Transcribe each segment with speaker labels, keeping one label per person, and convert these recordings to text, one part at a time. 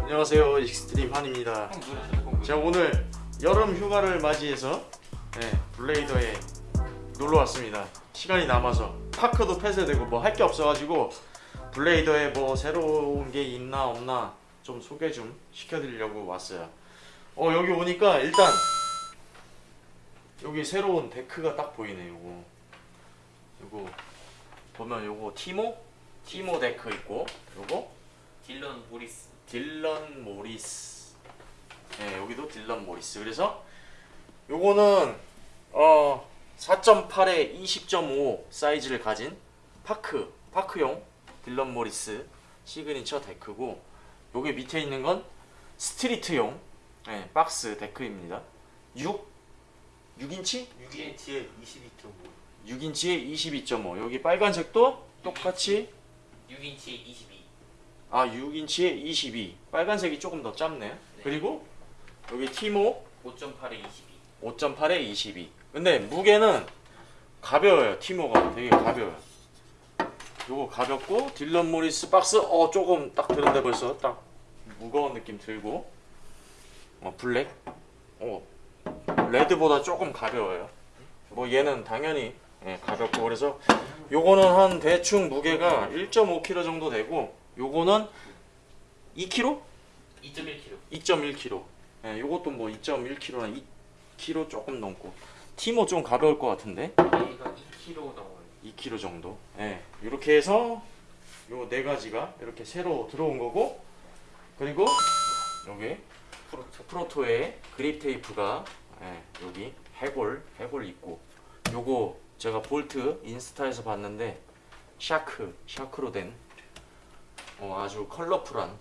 Speaker 1: 안녕하세요 익스트림 한입니다. 제가 오늘 여름 휴가를 맞이해서 네, 블레이더에 놀러 왔습니다. 시간이 남아서 파크도 폐쇄되고 뭐 할 게 없어가지고 블레이더에 뭐 새로운 게 있나 없나 좀 소개 좀 시켜드리려고 왔어요. 어 여기 오니까 일단 여기 새로운 데크가 딱 보이네 요거. 요거 보면 요거 티모 티모 데크 있고 요거
Speaker 2: 딜런 모리스
Speaker 1: 딜런 모리스. 네, 여기도 딜런 모리스. 그래서 요거는 어 4.8에 20.5 사이즈를 가진 파크 파크용 딜런 모리스 시그니처 데크고 요게 밑에 있는 건 스트리트용 네, 박스 데크입니다. 6 6인치?
Speaker 2: 6인치에 22.5
Speaker 1: 6인치에 22.5. 여기 빨간색도 똑같이
Speaker 2: 6인치에 22
Speaker 1: 아 6인치에 22 빨간색이 조금 더 짧네. 그리고 여기 티모
Speaker 2: 5.8에 22
Speaker 1: 5.8에 22 근데 무게는 가벼워요 티모가. 되게 가벼워요. 요거 가볍고 딜런 모리스 박스 어 조금 딱 드는데 벌써 딱 무거운 느낌 들고. 어 블랙. 어 레드보다 조금 가벼워요. 뭐 얘는 당연히 예, 가볍고. 그래서 요거는 한 대충 무게가 1.5kg 정도 되고 요거는 2kg?
Speaker 2: 2.1kg
Speaker 1: 2.1kg. 예, 요것도 뭐 2.1kg나 2kg 조금 넘고. 티모 좀 가벼울 것 같은데?
Speaker 2: 얘가 2kg 넘어요
Speaker 1: 2kg 정도. 예, 이렇게 해서 요 네 가지가 이렇게 새로 들어온 거고, 그리고 여기
Speaker 2: 프로토
Speaker 1: 프로토의 그립 테이프가 예, 여기 해골 해골 있고, 요거 제가 볼트 인스타에서 봤는데 shark shark로 된 어, 아주 컬러풀한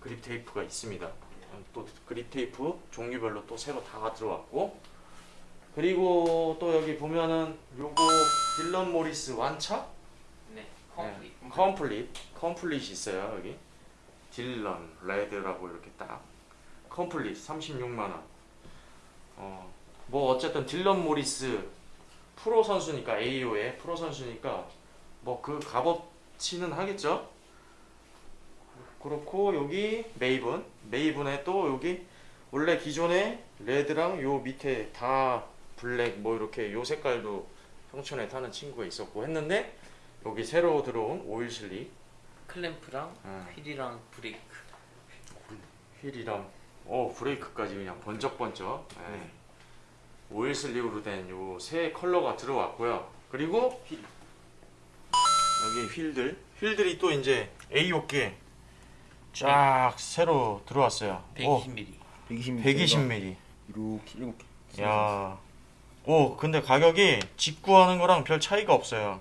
Speaker 1: 그립 테이프가 있습니다. 어, 또 그립 테이프 종류별로 또 새로 다 들어왔고 그리고 또 여기 보면은 요거 딜런 모리스 완차
Speaker 2: 네 complete
Speaker 1: 네, complete complete이 있어요 여기 딜런 레드라고 이렇게 딱 complete 36만 원. 어, 뭐 어쨌든 딜런 모리스 프로 선수니까 AO의 프로 선수니까 뭐 그 값어치는 하겠죠. 그렇고 여기 메이븐 메이븐에 또 여기 원래 기존에 레드랑 요 밑에 다 블랙 뭐 이렇게 요 색깔도 형천에 타는 친구가 있었고 했는데 여기 새로 들어온 oil slick
Speaker 2: 클램프랑
Speaker 1: 어.
Speaker 2: 휠이랑 브레이크
Speaker 1: 휠이랑 어 브레이크까지 그냥 번쩍번쩍 예. oil slick으로 된 요 새 컬러가 들어왔고요 그리고
Speaker 2: 휠.
Speaker 1: 여기 휠들 휠들이 또 이제 AO 게 쫙 새로 들어왔어요
Speaker 2: 120mm
Speaker 3: 120mm
Speaker 1: 120mm
Speaker 3: 이렇게 이렇게
Speaker 1: 야. 오, 근데 가격이 직구하는 거랑 별 차이가 없어요.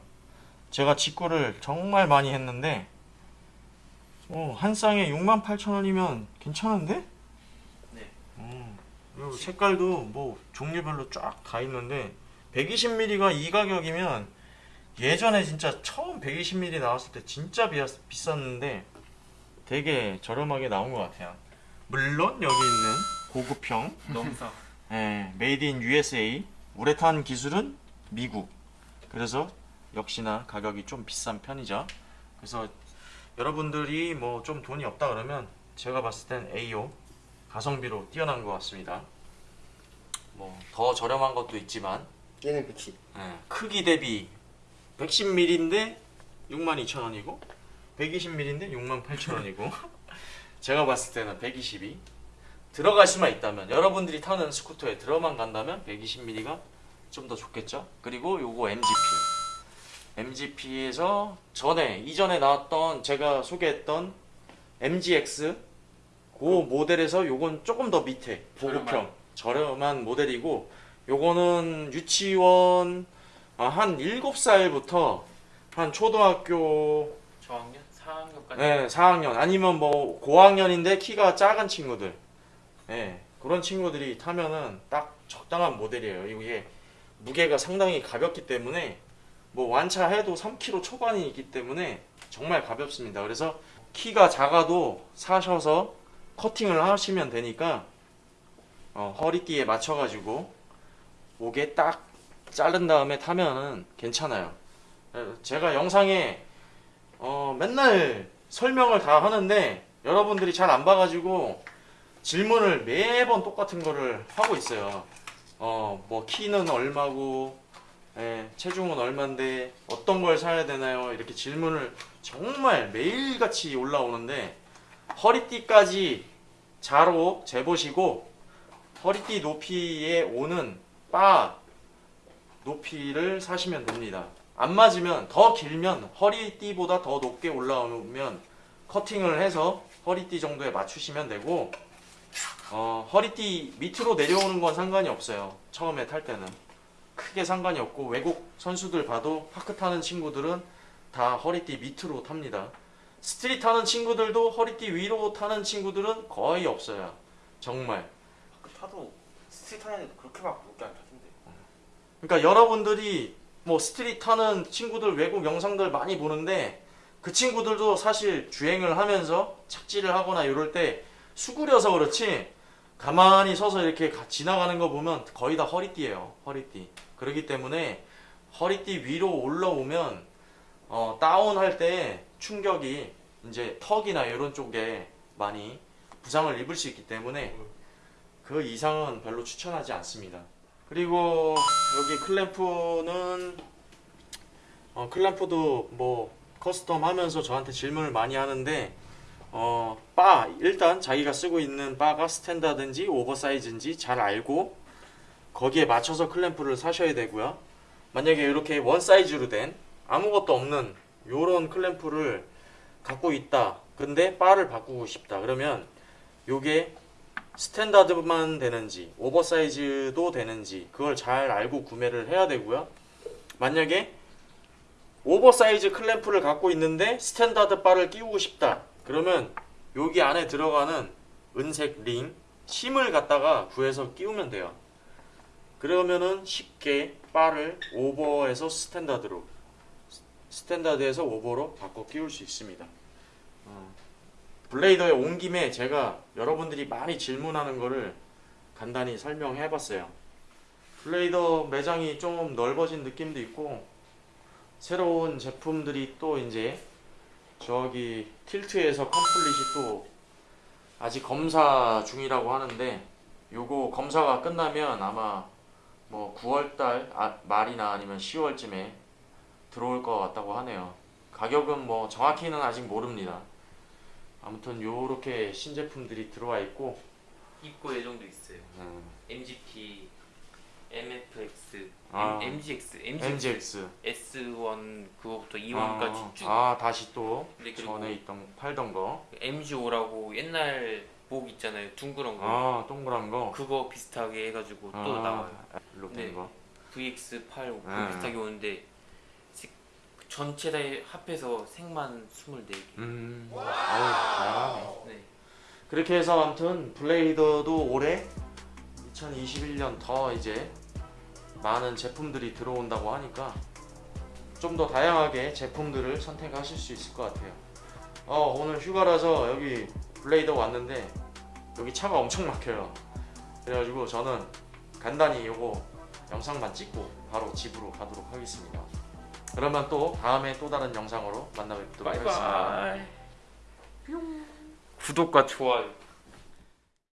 Speaker 1: 제가 직구를 정말 많이 했는데, 어, 한 쌍에 68,000원이면 괜찮은데? 색깔도 뭐 종류별로 쫙 다 있는데, 120mm가 이 가격이면 예전에 진짜 처음 120mm 나왔을 때 진짜 비, 비쌌는데, 되게 저렴하게 나온 것 같아요. 물론 여기 있는 고급형
Speaker 2: 넘사.
Speaker 1: 예, made in USA 우레탄 기술은 미국. 그래서 역시나 가격이 좀 비싼 편이죠. 그래서 여러분들이 뭐 좀 돈이 없다 그러면 제가 봤을 땐 AO 가성비로 뛰어난 것 같습니다 뭐 더 저렴한 것도 있지만.
Speaker 3: 얘는 110
Speaker 1: 예, 크기 대비 110mm인데 62,000원이고 120mm인데 68,000원이고. 제가 봤을 때는 120이 들어갈 수만 있다면 여러분들이 타는 스쿠터에 들어만 간다면 120mm가 좀 더 좋겠죠? 그리고 요거 MGP MGP에서 전에 이전에 나왔던 제가 소개했던 MGX 그 모델에서 요건 조금 더 밑에 보급형
Speaker 2: 저렴한.
Speaker 1: 모델이고 요거는 유치원 아, 한 7살부터 한 초등학교
Speaker 2: 저학년? 4학년까지?
Speaker 1: 네, 4학년. 아니면 뭐 고학년인데 키가 작은 친구들. 네, 그런 친구들이 타면은 딱 적당한 모델이에요. 이게 무게가 상당히 가볍기 때문에 뭐 완차해도 3kg 초반이기 때문에 정말 가볍습니다. 그래서 키가 작아도 사셔서 커팅을 하시면 되니까 어, 허리띠에 맞춰가지고 목에 딱 자른 다음에 타면은 괜찮아요 에, 제가 영상에 어, 맨날 설명을 다 하는데 여러분들이 잘 안 봐가지고 질문을 매번 똑같은 거를 하고 있어요. 어, 뭐 키는 얼마고, 예, 체중은 얼마인데 어떤 걸 사야 되나요? 이렇게 질문을 정말 매일같이 올라오는데 허리띠까지 자로 재보시고 허리띠 높이에 오는 바 높이를 사시면 됩니다. 안 맞으면 더 길면 허리띠보다 더 높게 올라오면 커팅을 해서 허리띠 정도에 맞추시면 되고 어, 허리띠 밑으로 내려오는 건 상관이 없어요. 처음에 탈 때는 크게 상관이 없고 외국 선수들 봐도 파크 타는 친구들은 다 허리띠 밑으로 탑니다. 스트릿 타는 친구들도 허리띠 위로 타는 친구들은 거의 없어요. 정말.
Speaker 3: 그 타도 스트릿 하는 그렇게 막 높게 안 타던데.
Speaker 1: 그러니까 여러분들이 뭐 스트릿 타는 친구들 외국 영상들 많이 보는데 그 친구들도 사실 주행을 하면서 착지를 하거나 이럴 때 수그려서 그렇지 가만히 서서 이렇게 가- 지나가는 거 보면 거의 다 허리띠예요 허리띠 그렇기 때문에 허리띠 위로 올라오면 어, 다운할 때 충격이 이제 턱이나 이런 쪽에 많이 부상을 입을 수 있기 때문에 그 이상은 별로 추천하지 않습니다. 그리고 여기 클램프는 어, 클램프도 뭐 custom 하면서 저한테 질문을 많이 하는데 어, 바 일단 자기가 쓰고 있는 바가 스탠다든지 오버사이즈인지 잘 알고 거기에 맞춰서 클램프를 사셔야 되고요. 만약에 이렇게 원 사이즈로 된 아무것도 없는 요런 클램프를 갖고 있다. 근데 바를 바꾸고 싶다. 그러면 요게 스탠다드만 되는지 oversize도 되는지 그걸 잘 알고 구매를 해야 되고요. 만약에 오버사이즈 클램프를 갖고 있는데 스탠다드 바를 끼우고 싶다. 그러면 여기 안에 들어가는 은색 링 심을 갖다가 구해서 끼우면 돼요. 그러면은 쉽게 바를 오버에서 스탠다드로 스탠다드에서 오버로 바꿔 끼울 수 있습니다. 어. 블레이더에 온 김에 제가 여러분들이 많이 질문하는 거를 간단히 설명해 봤어요. 블레이더 매장이 좀 넓어진 느낌도 있고 새로운 제품들이 또 이제 저기 틸트에서 컴플릿이 또 아직 검사 중이라고 하는데 요거 검사가 끝나면 아마 뭐 9월달 아, 말이나 아니면 10월쯤에 들어올 것 같다고 하네요. 가격은 뭐 정확히는 아직 모릅니다. 아무튼 요렇게 신제품들이 들어와 있고
Speaker 2: 입고 예정도 있어요.
Speaker 1: 음,
Speaker 2: MGP, MFX,
Speaker 1: 아.
Speaker 2: M, MGX, MGX,
Speaker 1: MGX
Speaker 2: S1 그거부터 E1까지
Speaker 1: 아,
Speaker 2: 쭉.
Speaker 1: 아 다시 또
Speaker 2: 네,
Speaker 1: 전에 있던 팔던 거.
Speaker 2: MG5라고 옛날 목 있잖아요. 둥그런 거.
Speaker 1: 아 동그란 거.
Speaker 2: 그거 비슷하게 해가지고 또
Speaker 1: 아,
Speaker 2: 나와요.
Speaker 1: 일로
Speaker 2: 네.
Speaker 1: 된 거.
Speaker 2: VX8 그
Speaker 1: 아.
Speaker 2: 비슷하게 오는데 시- 전체 다 합해서 색만 24개.
Speaker 1: 음. 아우 다양하네.
Speaker 2: 네.
Speaker 1: 그렇게 해서 아무튼 블레이더도 올해 2021년 더 이제 많은 제품들이 들어온다고 하니까 좀 더 다양하게 제품들을 선택하실 수 있을 것 같아요. 어 오늘 휴가라서 여기 블레이더 왔는데 여기 차가 엄청 막혀요. 그래가지고 저는 간단히 요거 영상만 찍고 바로 집으로 가도록 하겠습니다. 그러면 또 다음에 또 다른 영상으로 만나 뵙도록 하겠습니다.
Speaker 2: 바이바이. 구독과 좋아요.